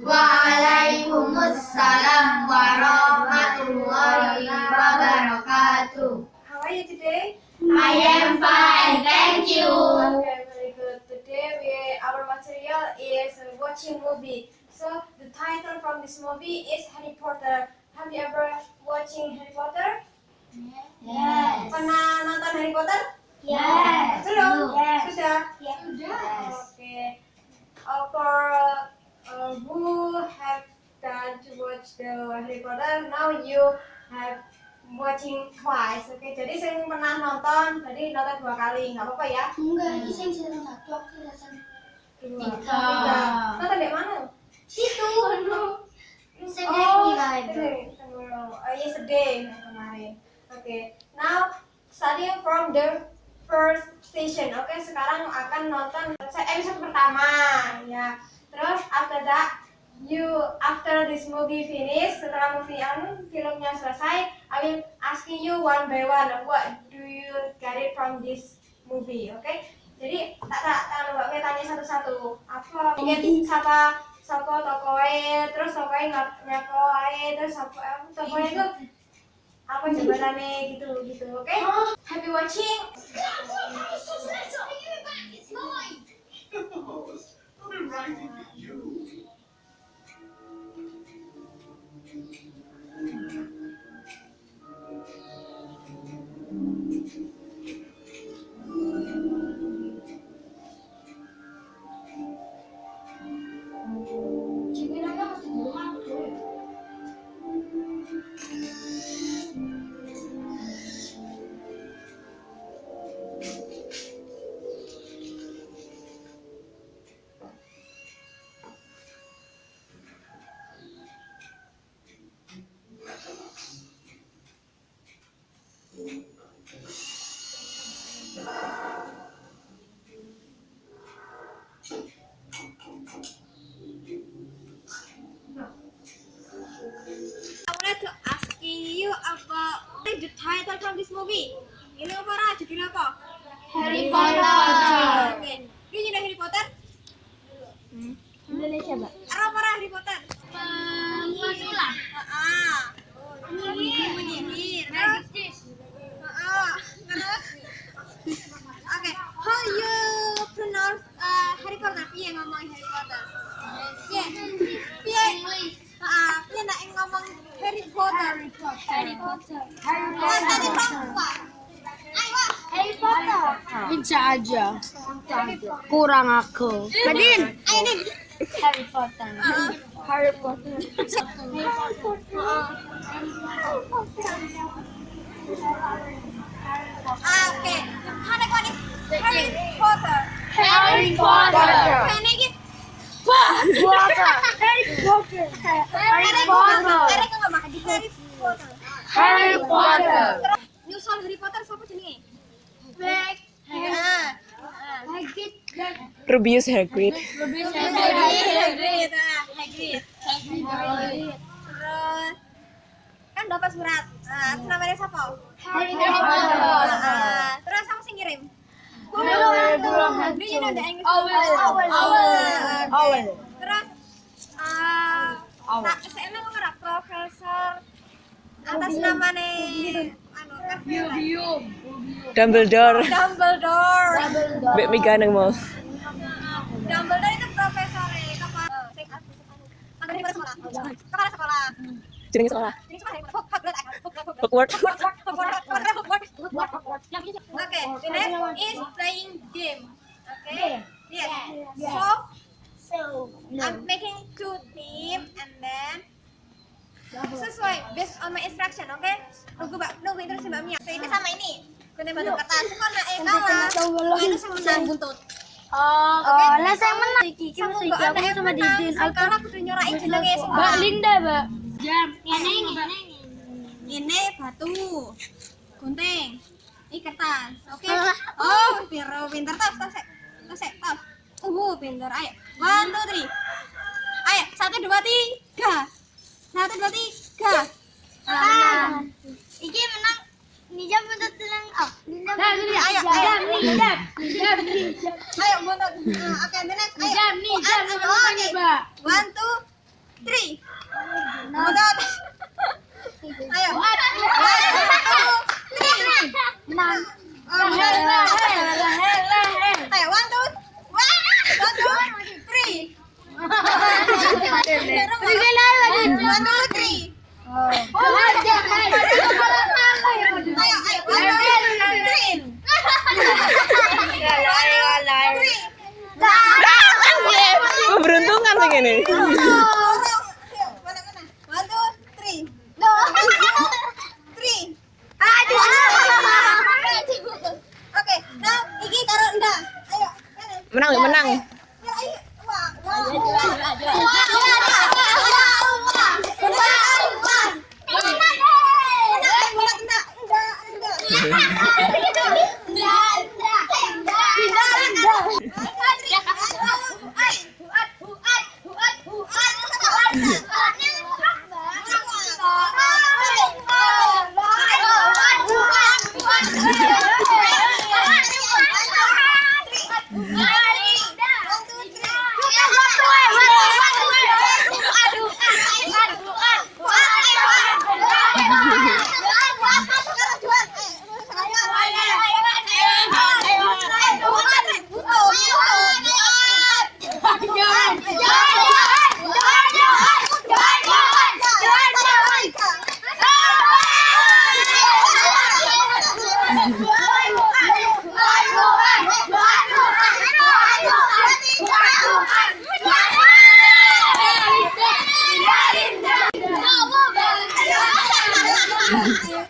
Waalaikumsalam warahmatullahi wabarakatuh. How are you today? I am fine, thank you. Okay, very good. Today we our material is watching movie. So the title from this movie is Harry Potter. Have you ever watching Harry Potter? Yes. Pernah nonton Harry Potter? Yes. Belum? Yes. Sudah? Yes. Okay. Uh, for who have done to watch the Harry Potter, now you have watching twice. Oke, jadi saya pernah nonton, jadi nonton dua kali, nggak apa-apa ya? Enggak, ini saya season satu, aku Dua. Tiga. Tiga. Nonton di mana? situ. Aduh. Oh, ini, tunggu dulu. Oh, yesterday yang kemarin. Oke, now starting from the first station. Oke, sekarang akan nonton episode pertama, ya. Terus after that, you after this movie finish, setelah movie anu filmnya selesai, I will asking you one by one, what do you get it from this movie? Oke, jadi tak tak tak Mia tanya satu-satu. Apa ingin siapa siapa tokoe, terus tokoe nggak nyakoe, terus apa tokoe itu apa jabatannya gitu gitu, oke? Happy watching. I the title from this movie. Ini apa Ra? Judulnya apa? Harry Oke. Ini jadi Harry Potter? Indonesia, Mbak. Apa apa Ra, Harry Potter? Pesulap. Ah. Penyihir. Terus? Ah. Terus? Oke. How you pronounce uh, Harry Potter? Piye ngomong Harry Potter? Piye? Piye? Ah, piye nak ngomong Harry Potter? Harry Potter. Mas tadi Pak. Ayo. Harry Potter. Bisa aja. Kurang aku. Kadin. Harry Potter. Harry Potter. Oke. Harry Potter. Harry. Potter. Harry Potter. Harry Potter. Harry ngomong. Harry Potter. Harry Potter. Terus nyusul Harry Potter siapa jenenge? Black. Ah. Hagrid. Rubius Hagrid. Hagrid. Hagrid. ah, Hagrid. Hagrid. Terus kan dapat surat. Nah, namanya siapa? Harry Ah, ah. Terus siapa sih ngirim? Potter. Do you know the English? Owl. Owl. Terus ah Owl. Atas nama nih anu kan Dumbledore. Dumbledore. Mbak Mika nang mau. Dumbledore itu profesor eh kepala sekolah. Kepala sekolah. Jenenge sekolah. Jadi sekolah Harry Potter. Hogwarts, Hogwarts, Hogwarts. Hogwarts, Hogwarts, Hogwarts. Okay, the next is playing game. Nunggu mbak, nunggu terus mbak Mia. So, ini sama ini. Kena batu kertas. Kok nak eh kalah? Kau itu sama menang buntut. Oh, Oke. lah saya menang. Iki iki Sama mesti mbak iki aku sama menang. Didin. Saya kalah kudu nyorain jenenge semua. Mbak Linda, Mbak. Jam. Ini ini. Ini batu. Gunting. Ini kertas. Oke. Oh, biar pintar tas, tas, tas, tas. Uh, pintar. Ayo. One, two, three. Ayo, satu, dua, tiga. Satu, dua, tiga. Ah. Ayo, mundur. Ah, oke, minus. Ayo. Jam, nih, jam. Oh, oke. One, two, three. morrer. Yeah.